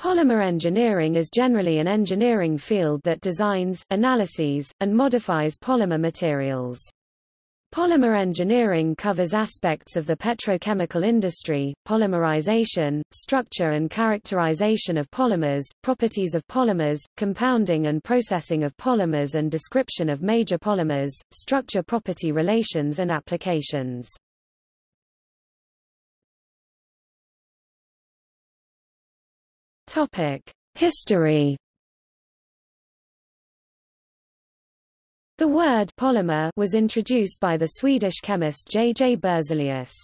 Polymer engineering is generally an engineering field that designs, analyses, and modifies polymer materials. Polymer engineering covers aspects of the petrochemical industry, polymerization, structure and characterization of polymers, properties of polymers, compounding and processing of polymers and description of major polymers, structure property relations and applications. Topic: History. The word polymer was introduced by the Swedish chemist J. J. Berzelius.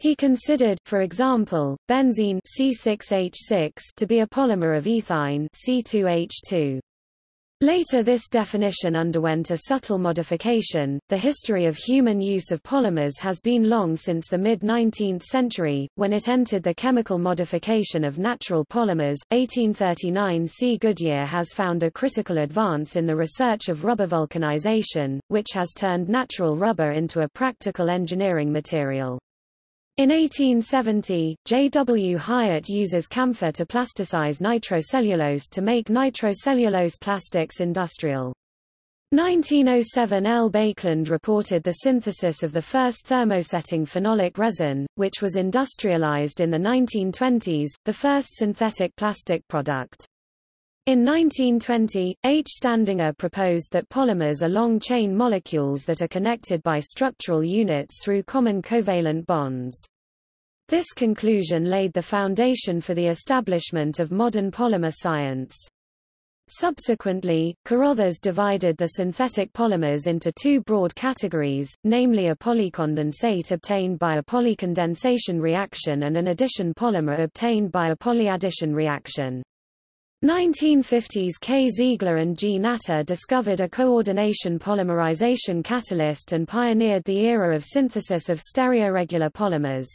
He considered, for example, benzene C6H6 to be a polymer of ethine C2H2. Later this definition underwent a subtle modification. The history of human use of polymers has been long since the mid-19th century, when it entered the chemical modification of natural polymers. 1839 C. Goodyear has found a critical advance in the research of rubber vulcanization, which has turned natural rubber into a practical engineering material. In 1870, J. W. Hyatt uses camphor to plasticize nitrocellulose to make nitrocellulose plastics industrial. 1907 L. Baekeland reported the synthesis of the first thermosetting phenolic resin, which was industrialized in the 1920s, the first synthetic plastic product. In 1920, H. Staudinger proposed that polymers are long-chain molecules that are connected by structural units through common covalent bonds. This conclusion laid the foundation for the establishment of modern polymer science. Subsequently, Carothers divided the synthetic polymers into two broad categories, namely a polycondensate obtained by a polycondensation reaction and an addition polymer obtained by a polyaddition reaction. 1950s K. Ziegler and G. Natta discovered a coordination polymerization catalyst and pioneered the era of synthesis of stereoregular polymers.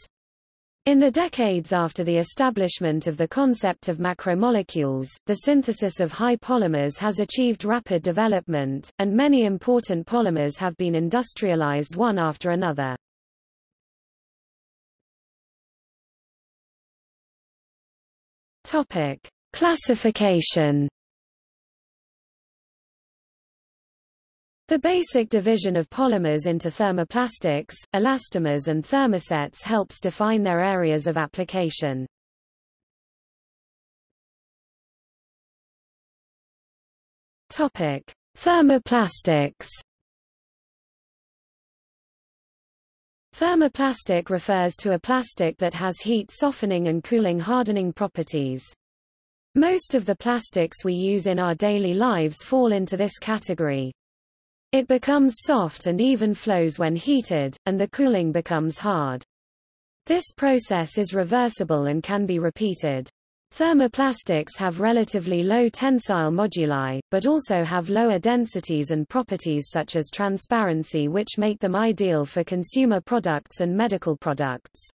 In the decades after the establishment of the concept of macromolecules, the synthesis of high polymers has achieved rapid development, and many important polymers have been industrialized one after another. Topic: Classification The basic division of polymers into thermoplastics, elastomers and thermosets helps define their areas of application. Topic: Thermoplastics. Thermoplastic refers to a plastic that has heat softening and cooling hardening properties. Most of the plastics we use in our daily lives fall into this category. It becomes soft and even flows when heated, and the cooling becomes hard. This process is reversible and can be repeated. Thermoplastics have relatively low tensile moduli, but also have lower densities and properties such as transparency which make them ideal for consumer products and medical products.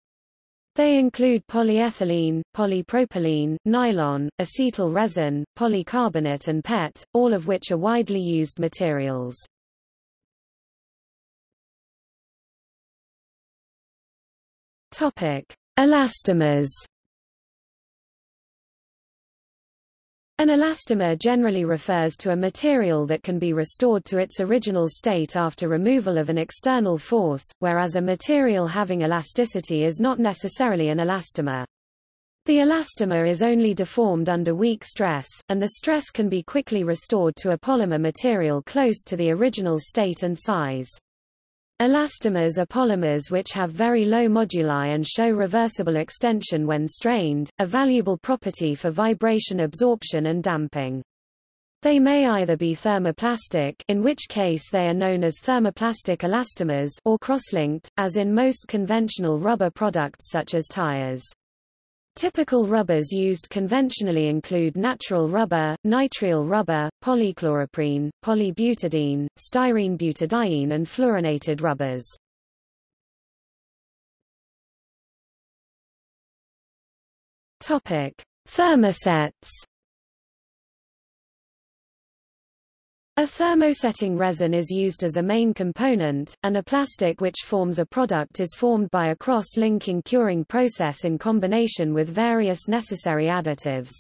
They include polyethylene, polypropylene, nylon, acetal resin, polycarbonate and PET, all of which are widely used materials. Topic: Elastomers An elastomer generally refers to a material that can be restored to its original state after removal of an external force, whereas a material having elasticity is not necessarily an elastomer. The elastomer is only deformed under weak stress, and the stress can be quickly restored to a polymer material close to the original state and size. Elastomers are polymers which have very low moduli and show reversible extension when strained, a valuable property for vibration absorption and damping. They may either be thermoplastic in which case they are known as thermoplastic elastomers or cross-linked, as in most conventional rubber products such as tires. Typical rubbers used conventionally include natural rubber, nitrile rubber, polychloroprene, polybutadiene, styrene butadiene and fluorinated rubbers. Topic: Thermosets A thermosetting resin is used as a main component, and a plastic which forms a product is formed by a cross-linking curing process in combination with various necessary additives.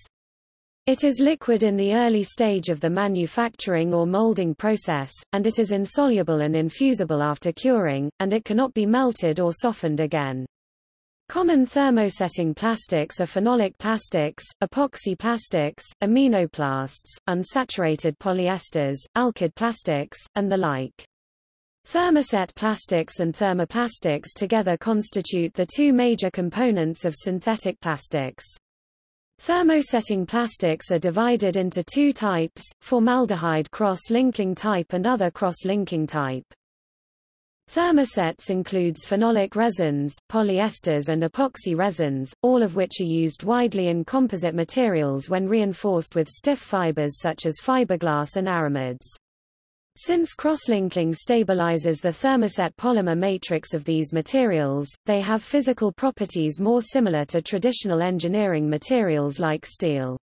It is liquid in the early stage of the manufacturing or molding process, and it is insoluble and infusible after curing, and it cannot be melted or softened again. Common thermosetting plastics are phenolic plastics, epoxy plastics, aminoplasts, unsaturated polyesters, alkyd plastics, and the like. Thermoset plastics and thermoplastics together constitute the two major components of synthetic plastics. Thermosetting plastics are divided into two types, formaldehyde cross-linking type and other cross-linking type. Thermosets includes phenolic resins, polyesters and epoxy resins, all of which are used widely in composite materials when reinforced with stiff fibers such as fiberglass and aramids. Since crosslinking stabilizes the thermoset polymer matrix of these materials, they have physical properties more similar to traditional engineering materials like steel.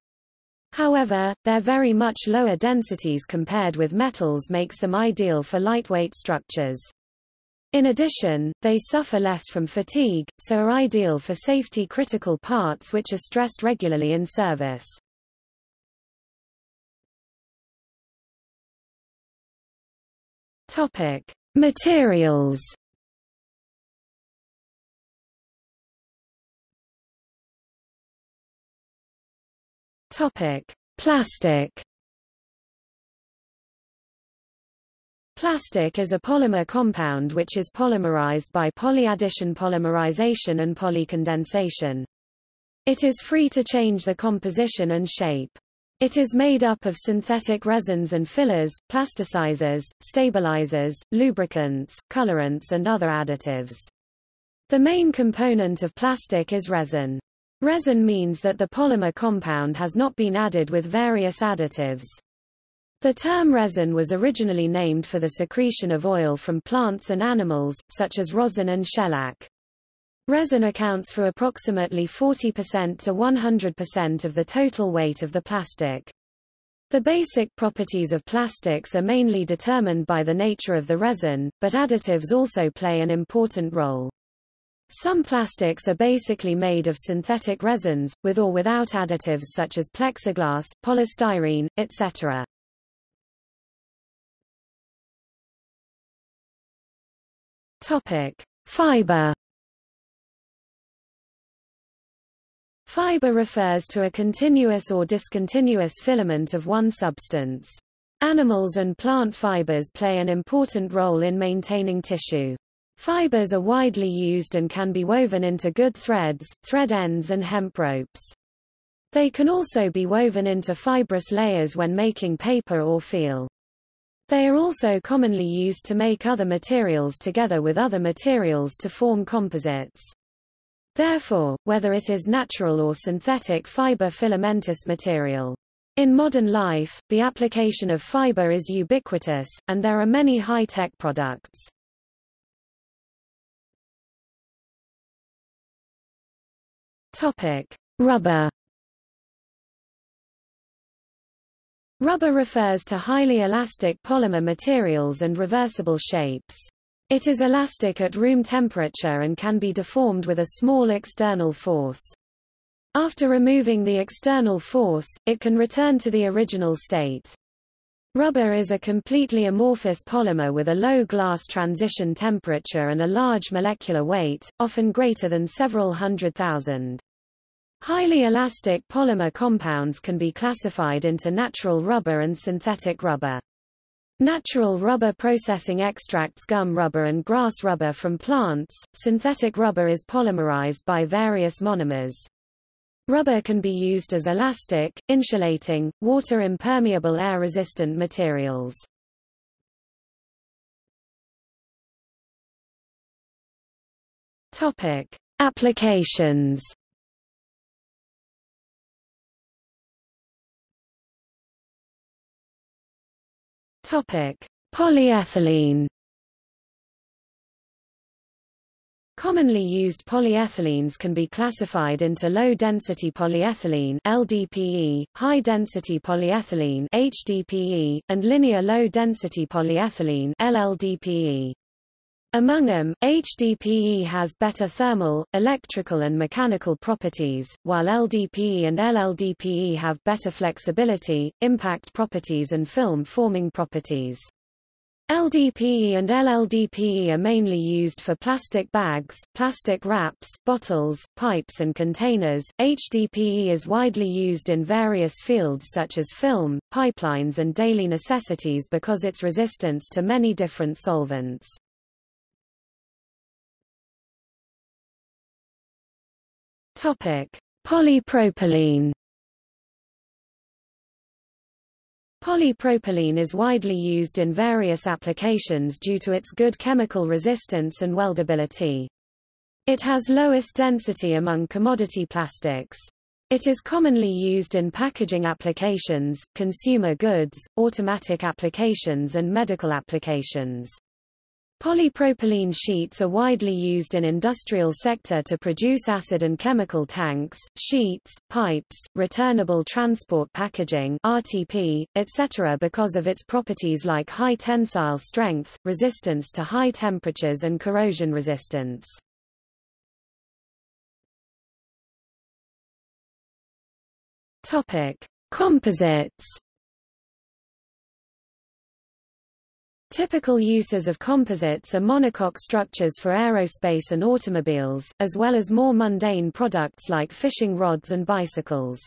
However, their very much lower densities compared with metals makes them ideal for lightweight structures. In addition, they suffer less from fatigue, so are ideal for safety-critical parts which are stressed regularly in service. Topic: Materials. Topic: Plastic. Plastic is a polymer compound which is polymerized by polyaddition polymerization and polycondensation. It is free to change the composition and shape. It is made up of synthetic resins and fillers, plasticizers, stabilizers, lubricants, colorants and other additives. The main component of plastic is resin. Resin means that the polymer compound has not been added with various additives. The term resin was originally named for the secretion of oil from plants and animals, such as rosin and shellac. Resin accounts for approximately 40% to 100% of the total weight of the plastic. The basic properties of plastics are mainly determined by the nature of the resin, but additives also play an important role. Some plastics are basically made of synthetic resins, with or without additives such as plexiglass, polystyrene, etc. Topic: Fiber. Fiber refers to a continuous or discontinuous filament of one substance. Animals and plant fibers play an important role in maintaining tissue. Fibers are widely used and can be woven into good threads, thread ends and hemp ropes. They can also be woven into fibrous layers when making paper or feel. They are also commonly used to make other materials together with other materials to form composites. Therefore, whether it is natural or synthetic fiber filamentous material. In modern life, the application of fiber is ubiquitous, and there are many high-tech products. Topic: Rubber Rubber refers to highly elastic polymer materials and reversible shapes. It is elastic at room temperature and can be deformed with a small external force. After removing the external force, it can return to the original state. Rubber is a completely amorphous polymer with a low glass transition temperature and a large molecular weight, often greater than several hundred thousand. Highly elastic polymer compounds can be classified into natural rubber and synthetic rubber. Natural rubber processing extracts gum rubber and grass rubber from plants. Synthetic rubber is polymerized by various monomers. Rubber can be used as elastic, insulating, water-impermeable air-resistant materials. Topic: Applications Polyethylene. Commonly used polyethylenes can be classified into low-density polyethylene LDPE, high-density polyethylene HDPE, and linear low-density polyethylene LLDPE. Among them, HDPE has better thermal, electrical and mechanical properties, while LDPE and LLDPE have better flexibility, impact properties and film-forming properties. LDPE and LLDPE are mainly used for plastic bags, plastic wraps, bottles, pipes and containers. HDPE is widely used in various fields such as film, pipelines and daily necessities because its resistance to many different solvents. Topic: Polypropylene Polypropylene is widely used in various applications due to its good chemical resistance and weldability. It has lowest density among commodity plastics. It is commonly used in packaging applications, consumer goods, automatic applications and medical applications. Polypropylene sheets are widely used in industrial sector to produce acid and chemical tanks, sheets, pipes, returnable transport packaging RTP, etc. because of its properties like high tensile strength, resistance to high temperatures and corrosion resistance. Topic: Composites Typical uses of composites are monocoque structures for aerospace and automobiles, as well as more mundane products like fishing rods and bicycles.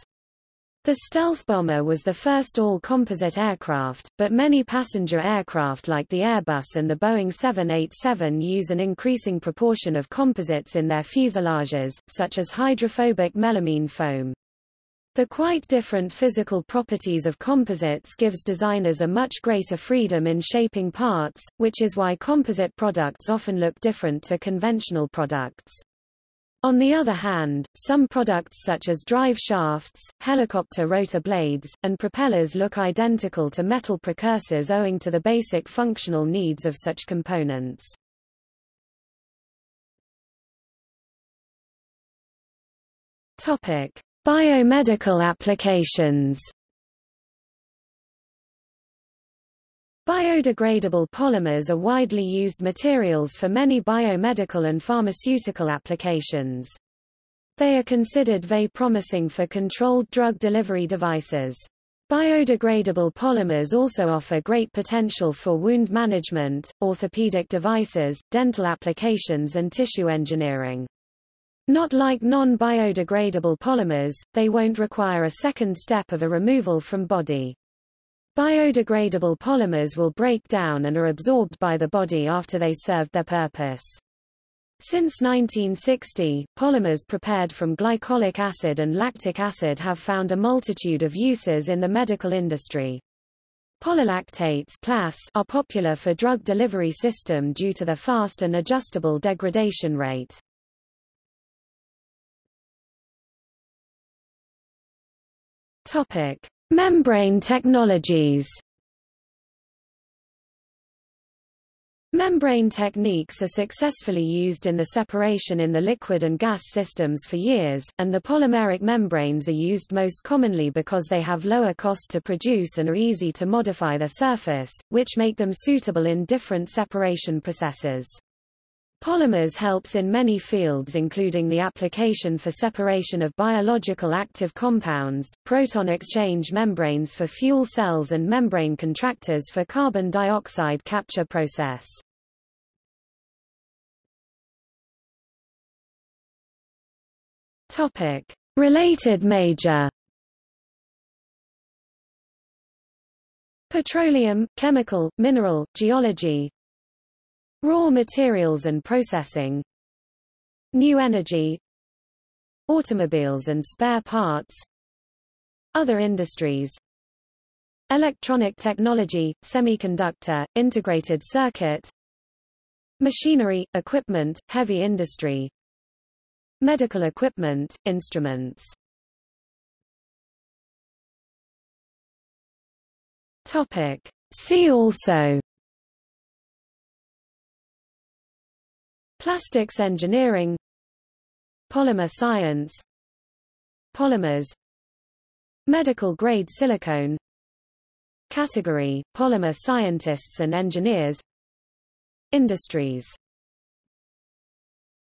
The stealth bomber was the first all-composite aircraft, but many passenger aircraft like the Airbus and the Boeing 787 use an increasing proportion of composites in their fuselages, such as hydrophobic melamine foam. The quite different physical properties of composites gives designers a much greater freedom in shaping parts, which is why composite products often look different to conventional products. On the other hand, some products such as drive shafts, helicopter rotor blades, and propellers look identical to metal precursors owing to the basic functional needs of such components. Topic: Biomedical applications Biodegradable polymers are widely used materials for many biomedical and pharmaceutical applications. They are considered very promising for controlled drug delivery devices. Biodegradable polymers also offer great potential for wound management, orthopedic devices, dental applications and tissue engineering. Not like non-biodegradable polymers, they won't require a second step of a removal from body. Biodegradable polymers will break down and are absorbed by the body after they served their purpose. Since 1960, polymers prepared from glycolic acid and lactic acid have found a multitude of uses in the medical industry. Polylactates are popular for drug delivery system due to their fast and adjustable degradation rate. Topic: Membrane technologies. Membrane techniques are successfully used in the separation in the liquid and gas systems for years, and the polymeric membranes are used most commonly because they have lower cost to produce and are easy to modify their surface, which make them suitable in different separation processes. Polymers helps in many fields including the application for separation of biological active compounds, proton exchange membranes for fuel cells and membrane contactors for carbon dioxide capture process. Topic: Related major Petroleum, chemical, mineral, geology, Raw materials and processing New energy Automobiles and spare parts Other industries Electronic technology, semiconductor, integrated circuit Machinery, equipment, heavy industry Medical equipment, instruments Topic. See also Plastics engineering. Polymer science. Polymers. Medical grade silicone. Category, polymer scientists and engineers. Industries